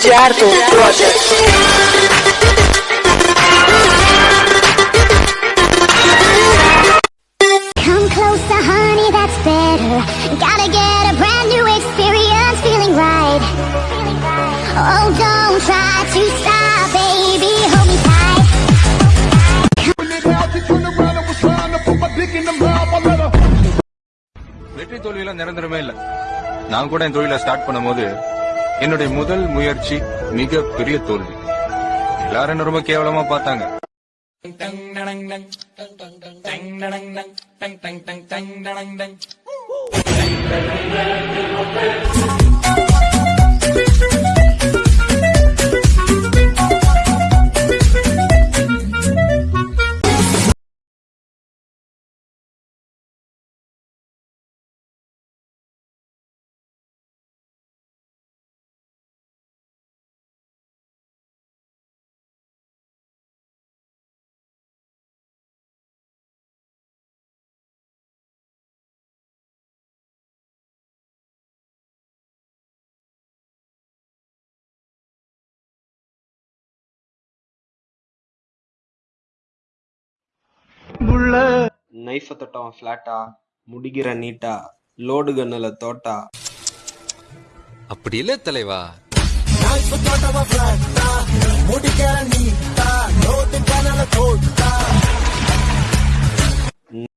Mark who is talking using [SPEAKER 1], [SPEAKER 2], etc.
[SPEAKER 1] Gerardo Project.
[SPEAKER 2] Come closer, honey, that's better. Gotta get a brand new experience, feeling right. Oh, don't try to stop, baby, hold me tight.
[SPEAKER 3] வெற்றி தோல்வியெல்லாம் நிரந்தரமே இல்ல நான் கூட என் தொழிலை start பண்ணும்போது என்னுடைய முதல் முயற்சி மிக பெரிய தோல்வி எல்லாரும் என்ன ரொம்ப கேவலமா பார்த்தாங்க
[SPEAKER 4] நைஃப தொட்டவன் ஃபிளாட்டா முடிகிற நீட்டா லோடு கண்ணுல தோட்டா?
[SPEAKER 5] அப்படி இல்ல தலைவா